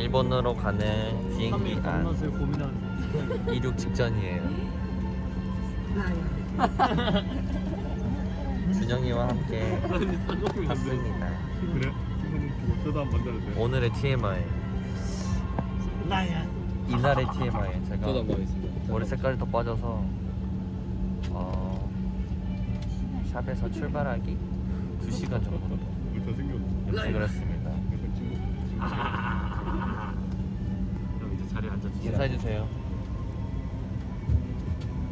일본으로 가는 비행기 안 만났어요 고민하는 이륙 직전이에요. 준영이와 함께. 그래? 돼? 오늘의 TMI 나야 이날의 TMI 제가. 머리 색깔이 더 빠져서 어, 샵에서 출발하기 2시간 정도 했습니다. 약간 친구 형 이제 자리에 앉아주세요 인사해주세요.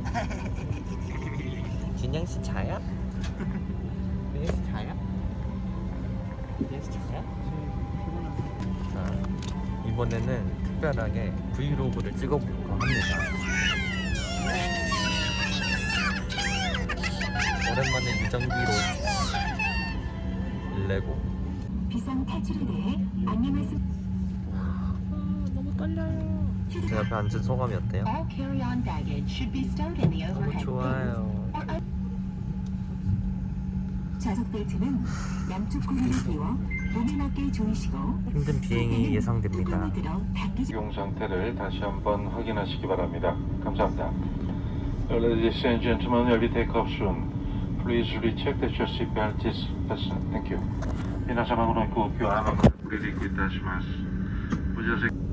진영씨 자야? 진영씨 자야? 진영씨 자야? 자, 이번에는 특별하게 브이로그를 찍어볼까 합니다. 오랜만에 유전기로 레고 비상 탈출에 대해 안내 말씀. 제 옆에 앉은 소감이 어때요? All carry-on baggage should be stowed in the 너무 overhead 좋아요. bin. 좌석 벨트는 양쪽 고리를 끼워 몸에 맞게 조이시고 힘든 비행이 예상됩니다. 뚜껑을 들어 닫기 용 상태를 다시 한번 확인하시기 바랍니다. 감사합니다. Ladies and gentlemen, we'll be take off soon. Please recheck that your seatbelt is fastened. Thank you. 皆様のご航空はまもなく離陸いたします。ご乗船 매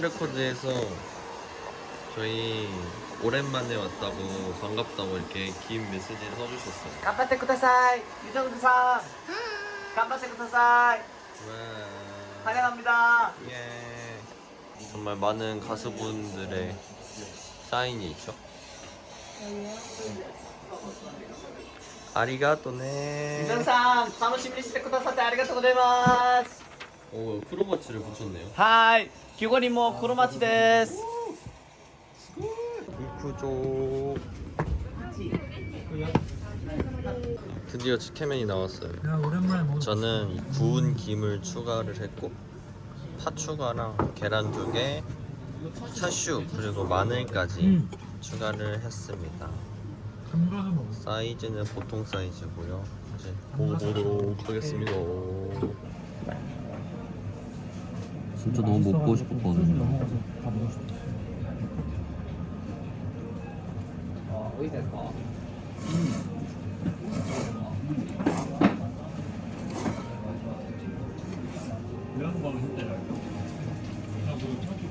레코드에서 저희 오랜만에 왔다고 반갑다고 이렇게 긴 메시지를 써주셨어요. 頑張ってください유정두さん頑張ってください 와. 환영합니다 예. 정말 많은 가수분들의 사인이 있죠. 아리가또네. ユジョンさん楽しみにしてくださってありがとうございます 어, 오, 크로마치를 붙였네요. 하이, 귀걸이모 크로마치 뭐, 데스. 이쿠조. 드디어 치케맨이 나왔어요. 저는 구운 김을 추가를 했고 파추가랑 계란 두 개, 차슈 그리고 마늘까지 음. 추가를 했습니다. 사이즈는 보통 사이즈고요. 이제 보도록 하겠습니다. 진짜 너무 먹고 싶었거든요.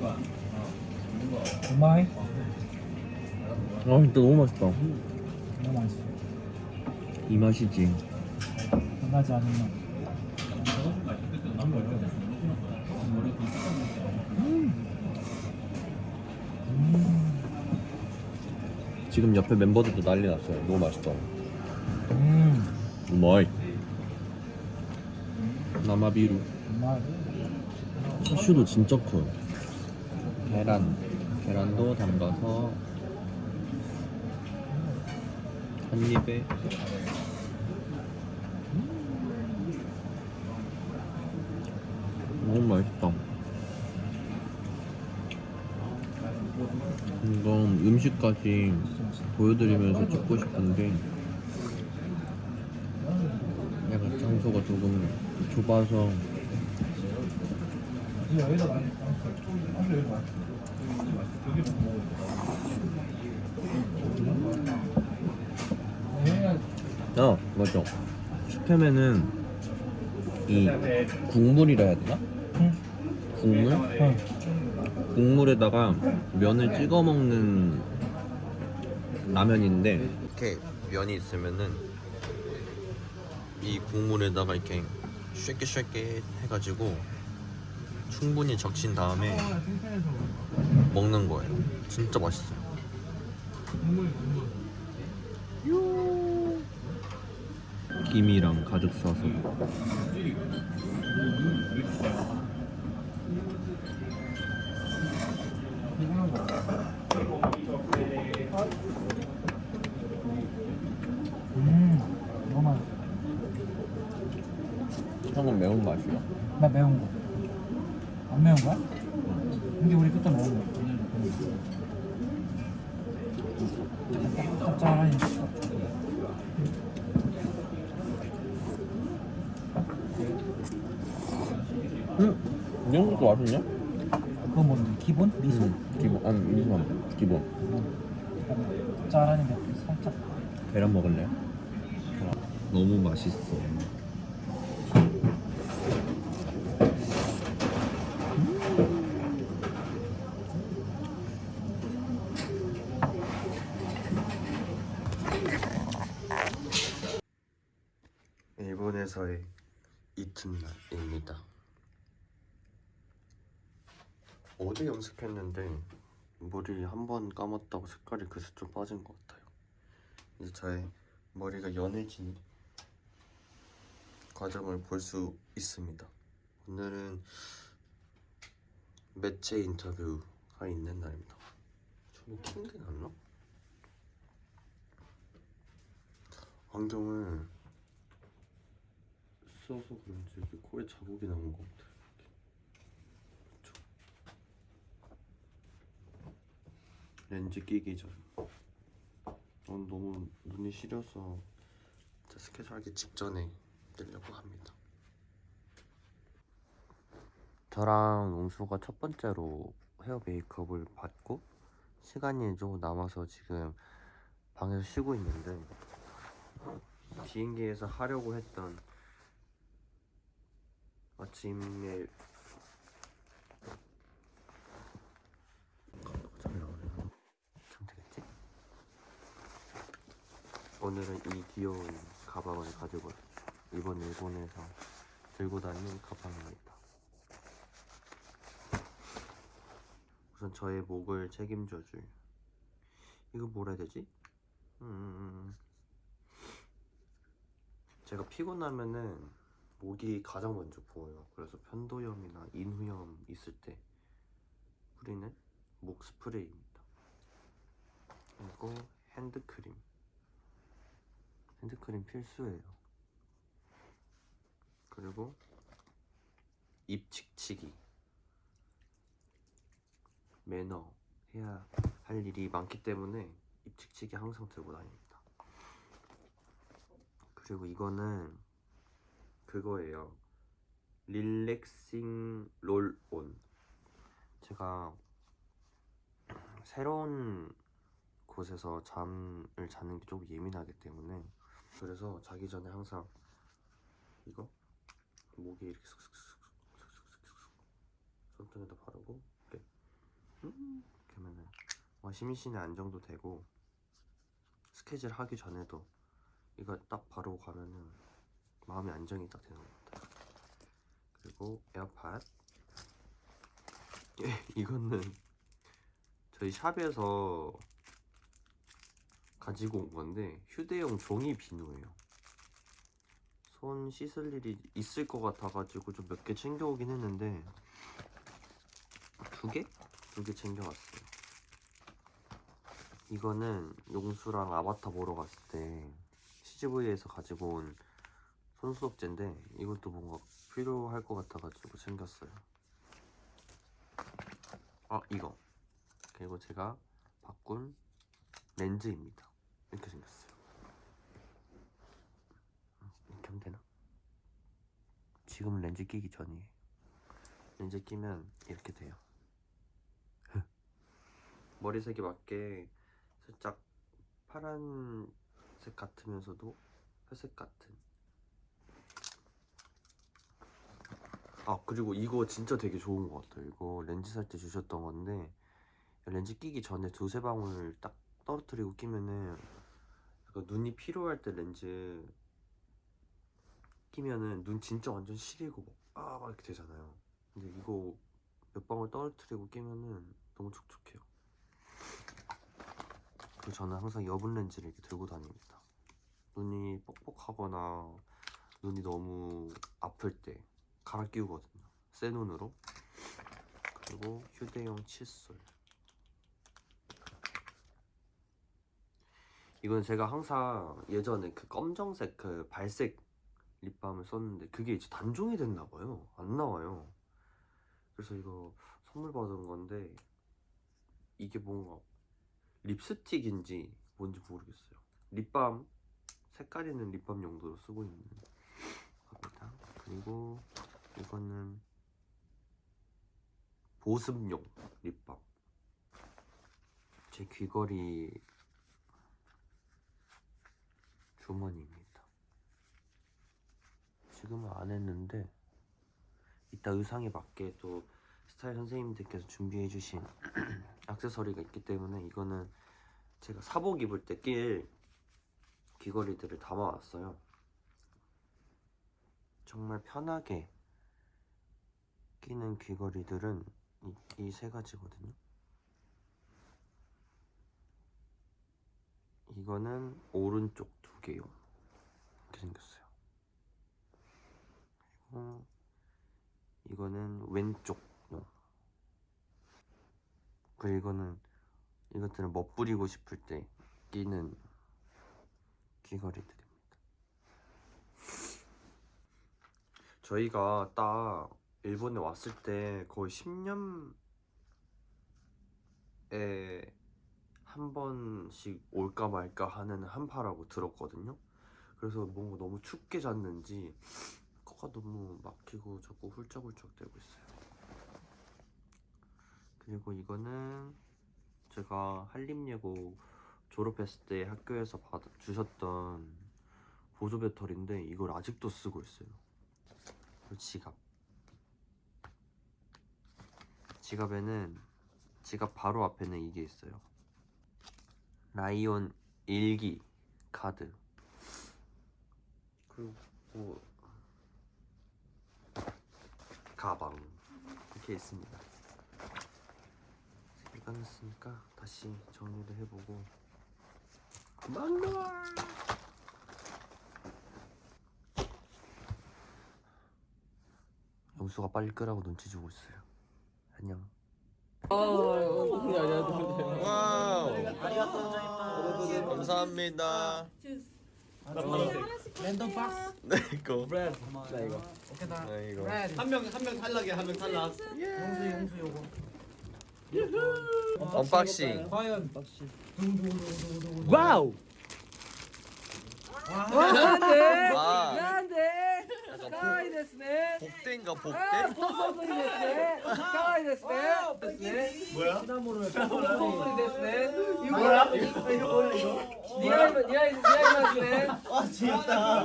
싶어 오마이 아 진짜 너무 맛있다. 너무 맛있어 이 맛이지. 변하지 않는 맛 지금 옆에 멤버들도 난리 났어요. 너무 맛있다. 음, 우마이. 나마비루. 차슈도 진짜 커요. 계란. 계란도 담가서 한 입에 너무 맛있다. 이건 음식까지 보여드리면서 찍고 싶은데 약간 장소가 조금 좁아서 어 맞죠 슈페맨은 이 국물이라 해야 되나? 응. 국물? 응. 국물에다가 면을 찍어 먹는 라면인데 이렇게 면이 있으면은 이 국물에다가 이렇게 쉐킷쉐킷 해가지고 충분히 적신 다음에 먹는 거예요. 진짜 맛있어요. 김이랑 가득 싸서 음, 너무 맛있어. 형은 매운 맛이야. 나 매운 거. 안 매운 거야? 근데 우리 그때 먹은 거. 짭짤하니. 응? 이런 것도 맛있냐? 그거 뭔데? 기본? 미소? 기본 아니 미소만 기본. 짭짤하니 살짝. 계란 먹을래? 너무 맛있어. 일본에서의 이튿날입니다. 어제 염색했는데 머리 한 번 감았다고 색깔이 그새 좀 빠진 것 같아요. 이제 저의 머리가 연해진 과정을 볼 수 있습니다. 오늘은 매체 인터뷰가 있는 날입니다. 저는 킹게 났나? 안경을 써서 그런지 이렇게 코에 자국이 나온 것 같아요. 그쵸? 렌즈 끼기 전. 오늘 너무 눈이 시려서 스케줄 하기 직전에 뜨려고 합니다. 저랑 웅수가 첫 번째로 헤어 메이크업을 받고 시간이 좀 남아서 지금 방에서 쉬고 있는데 비행기에서 하려고 했던 아침에 잘 나오네요. 참 되겠지? 오늘은 이 귀여운 가방을 가지고. 이번 일본에서 들고 다니는 가방입니다. 우선 저의 목을 책임져줄 이거 뭐라 해야 되지? 음, 제가 피곤하면은 목이 가장 먼저 부어요. 그래서 편도염이나 인후염 있을 때 뿌리는 목 스프레이입니다. 그리고 핸드크림. 핸드크림 필수예요. 그리고 입 칙칙이. 매너 해야 할 일이 많기 때문에 입 칙칙이 항상 들고 다닙니다. 그리고 이거는 그거예요. 릴렉싱 롤온. 제가 새로운 곳에서 잠을 자는 게 조금 예민하기 때문에 그래서 자기 전에 항상 이거 목에 이렇게 슥슥슥슥슥슥슥 손등에다 바르고 이렇게 하면은 와 심신의 안정도 되고 스케줄 하기 전에도 이거 딱 바르고 가면은 마음의 안정이 딱 되는 것 같아요. 그리고 에어팟 이거는 저희 샵에서 가지고 온 건데 휴대용 종이 비누예요. 손 씻을 일이 있을 것 같아가지고 좀 몇 개 챙겨오긴 했는데 두 개? 두 개 챙겨왔어요. 이거는 용수랑 아바타 보러 갔을 때 CGV에서 가지고 온 손소독제인데 이것도 뭔가 필요할 것 같아가지고 챙겼어요. 아 이거 그리고 제가 바꾼 렌즈입니다. 이렇게 생겼어요. 이렇게 하면 되나? 지금은 렌즈 끼기 전이에요. 렌즈 끼면 이렇게 돼요. 머리색에 맞게 살짝 파란색 같으면서도 회색 같은 아 그리고 이거 진짜 되게 좋은 것 같아요. 이거 렌즈 살 때 주셨던 건데 렌즈 끼기 전에 두세 방울 딱 떨어뜨리고 끼면은 약간 눈이 피로할 때 렌즈 끼면은 눈 진짜 완전 시리고 막아 막 이렇게 되잖아요. 근데 이거 몇 방울 떨어뜨리고 끼면은 너무 촉촉해요. 그리고 저는 항상 여분 렌즈를 이렇게 들고 다닙니다. 눈이 뻑뻑하거나 눈이 너무 아플 때 갈아 끼우거든요. 새 눈으로. 그리고 휴대용 칫솔. 이건 제가 항상 예전에 그 검정색 그 발색 립밤을 썼는데 그게 이제 단종이 됐나 봐요. 안 나와요. 그래서 이거 선물 받은 건데 이게 뭔가 립스틱인지 뭔지 모르겠어요. 립밤 색깔 있는 립밤 용도로 쓰고 있는 겁니다. 그리고 이거는 보습용 립밤. 제 귀걸이 주머니입니다. 지금은 안 했는데 이따 의상에 맞게 또 스타일 선생님들께서 준비해 주신 액세서리가 있기 때문에 이거는 제가 사복 입을 때 낄 귀걸이들을 담아왔어요. 정말 편하게 끼는 귀걸이들은 이 세 가지거든요. 이거는 오른쪽 두 개요. 이렇게 생겼어요. 그리고 이거는 왼쪽용. 그리고 이거는 이것들은 멋부리고 싶을 때 끼는 귀걸이들입니다. 저희가 딱 일본에 왔을 때 거의 10년에 한 번씩 올까 말까 하는 한파라고 들었거든요. 그래서 뭔가 너무 춥게 잤는지 코가 너무 막히고 자꾸 훌쩍훌쩍 대고 있어요. 그리고 이거는 제가 한림예고 졸업했을 때 학교에서 받아 주셨던 보조 배터리인데 이걸 아직도 쓰고 있어요. 지갑. 지갑에는 지갑 바로 앞에는 이게 있어요. 라이온 일기 카드. 그리고 뭐 가방 이렇게 있습니다. 끝났으니까 다시 정리를 해보고 막노아 영수가 빨리 끄라고 눈치 주고 있어요. 안녕. 와우. 감사합니다. 랜덤 박스 네 이거. 브레드 나 이거 오케이 나 네 이거. 브레드 한명 한 명 탈락이야 한 명 탈락 용수 용수 요거 언박싱. 과연 와우! 와 아. ね 복대인가 あ 복대? ーポソプリですねかわいいですねですね 뭐야? 시나모를 ポソプリですね 뭐야? 이거 이거 뭐야 이거 似合い似合い似合いますね 아 재밌다 나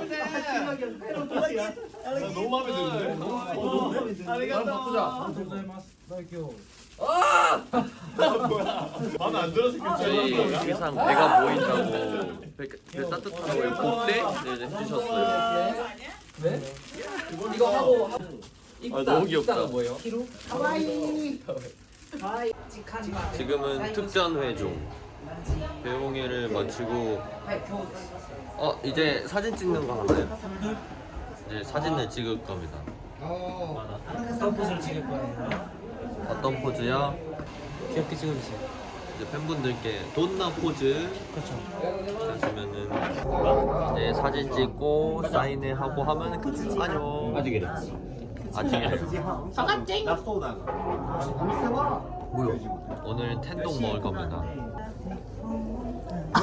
너무 마음에 드는데? 너무 마음에 드는데? 아리가또 바꾸자 あ 마음에 안 들어서 괜찮아요. 항상 배가 보인다고 배, 배 따뜻하다고 그때 해주셨어요. 네? 이거 하고 아, 너무 귀엽다. 뭐예요? 하와이. 지금은 특전 회종. 배웅회를 마치고 어 이제 사진 찍는 거 하나요? 이제 사진을 찍을 겁니다. 서포스를 찍을 거예요. 어떤 포즈야? 귀엽게 찍어주세요 이제 팬분들께 돈나 포즈 그렇죠 해주면은 이제 사진 찍고 사인회 하고 하면 끝 안녕. 아직이래. 아직이래. 뭐야? 오늘 텐동 먹을 겁니다.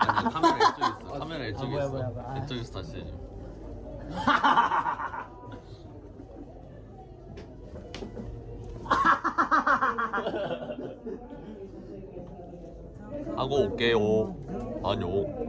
아니 카메라 이쪽에 있어. 카메라 이쪽에 뭐야, 있어. 이쪽에서 다시 해줘. 하고 올게요. 안녕.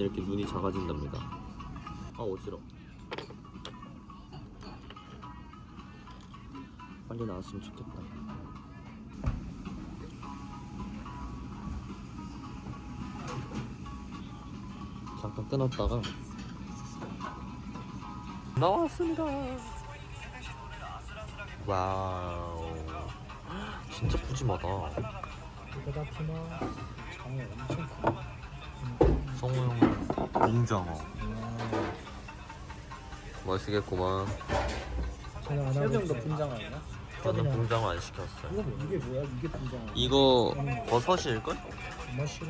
이렇게 눈이 작아진답니다. 아 어지러. 빨리 나왔으면 좋겠다. 잠깐 끊었다가 나왔습니다. 와우, 진짜 푸짐하다. 그렇지만 장어 엄청 커. 성우 형은 웅장어. 맛있겠구만. 있어요. 분장 아니야? 저는 붕장어 안 시켰어요. 이거 뭐- 이게 뭐야? 이게 분장. 이거 버섯일걸? 정말 싫어?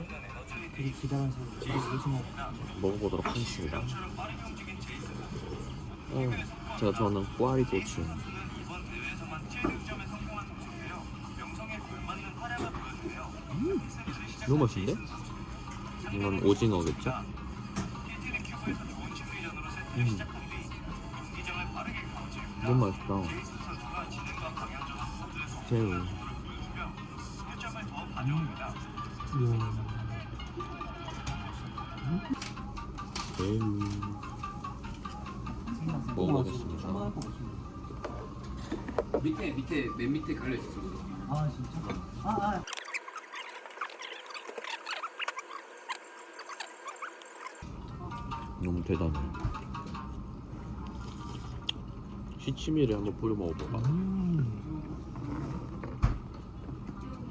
되게 기다란 되게 소중하고. 먹어보도록 하겠습니다. 어, 제가 좋아하는 꽈리 고추. 음, 너무 맛있는데? 이건 오징어겠죠? 음. 너무 맛있다. 새우. 새우. 먹어보겠습니다. 밑에 밑에 맨 밑에 갈려 있어. 아 진짜? 아 아. 너무 대단해. 시치미를 한번 뿌려 먹어봐. 음.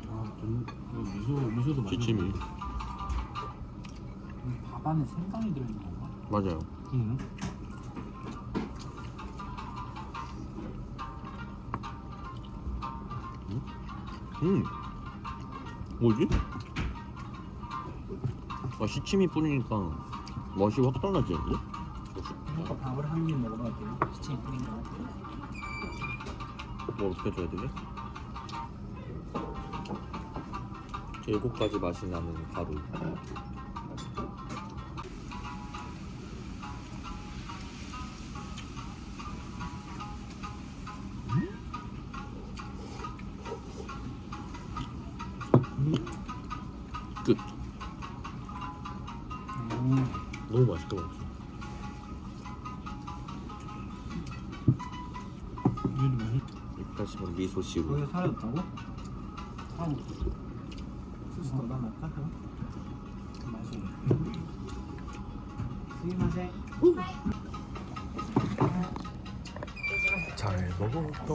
아, 좀 미소 미소도 많이. 시치미. 넣네. 밥 안에 생강이 들어있는 건가? 맞아요. 응. 음. 뭐지? 아, 시치미 뿌리니까 맛이 확 달라지는데? 밥을 한 입 먹어봐도 돼요? 시체 뿌린 거. 뭐 어떻게 줘야 되지? 일곱 가지 맛이 나는 가루. 씨로. 거기서 사라졌다고? 아우. 소스 더. 스미마셍. 잘 먹었다.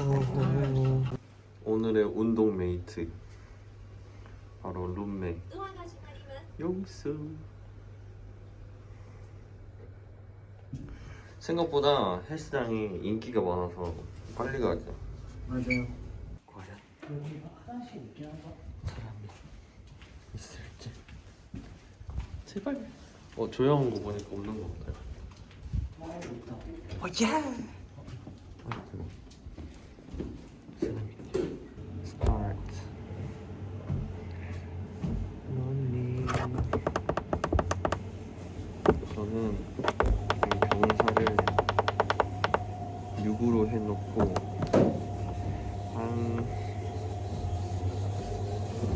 오늘의 운동 메이트 바로 룸메 용수. 생각보다 헬스장이 인기가 많아서 빨리 가죠. 맞아요. 과연 여기 화장실 있긴 한가? 사람이 있을지. 제발. 어 조용한 거 보니까 없는 거 같아요. 아, 있다. 어 예. 아 스타트. 저는 이 경사를 6으로 해놓고 한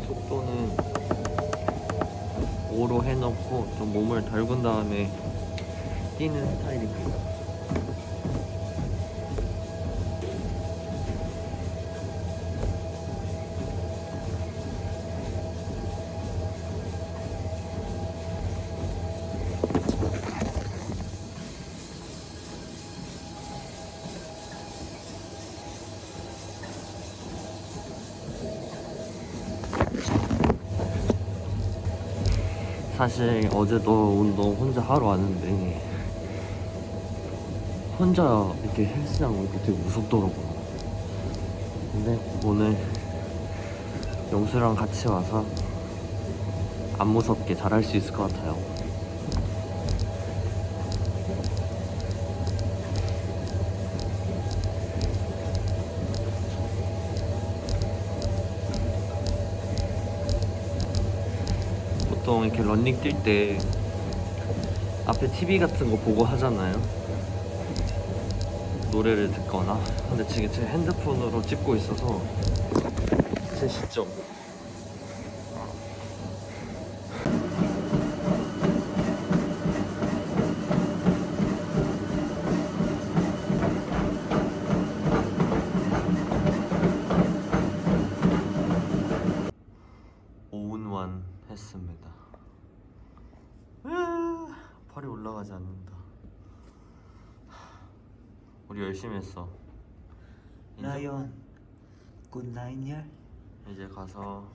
속도는 5로 해놓고 좀 몸을 달군 다음에 뛰는 스타일입니다. 사실 어제도 운동 혼자 하러 왔는데 혼자 이렇게 헬스장 오니까 되게 무섭더라고요. 근데 오늘 영수랑 같이 와서 안 무섭게 잘할 수 있을 것 같아요. 보통 이렇게 런닝 뛸 때 앞에 TV 같은 거 보고 하잖아요. 노래를 듣거나. 근데 지금 제 핸드폰으로 찍고 있어서 제 시점. 오운완 했습니다. 으아, 팔이 올라가지 않는다. 우리 열심히 했어. 라이언 good night냐? 이제 가서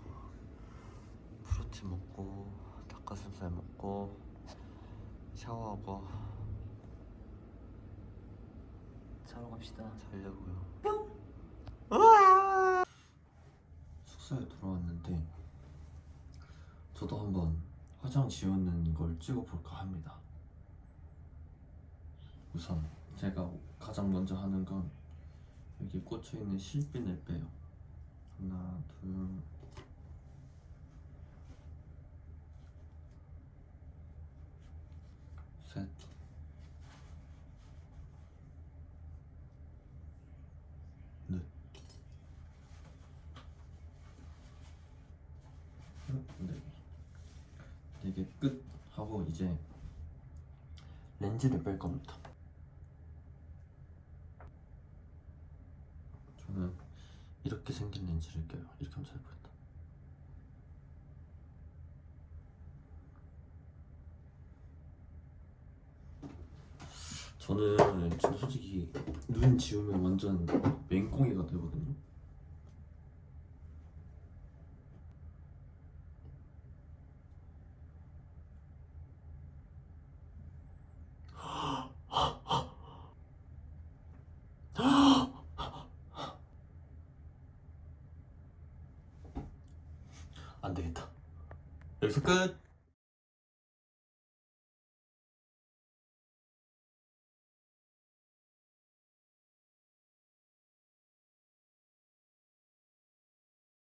프로틴 먹고 닭가슴살 먹고 샤워하고 자러 갑시다 자려고요. 숙소에 돌아왔는데 저도 한번 화장 지우는 걸 찍어볼까 합니다. 우선 제가 가장 먼저 하는 건 여기 꽂혀 있는 실핀을 빼요. 하나, 둘, 셋. 넷. 네. 이게 끝 하고 이제 렌즈를 뺄 겁니다. 저는 이렇게 생긴 렌즈를 껴요. 이렇게 하면 잘 보인다. 저는 지금 솔직히 눈 지우면 완전 맹꽁이가 되거든요. え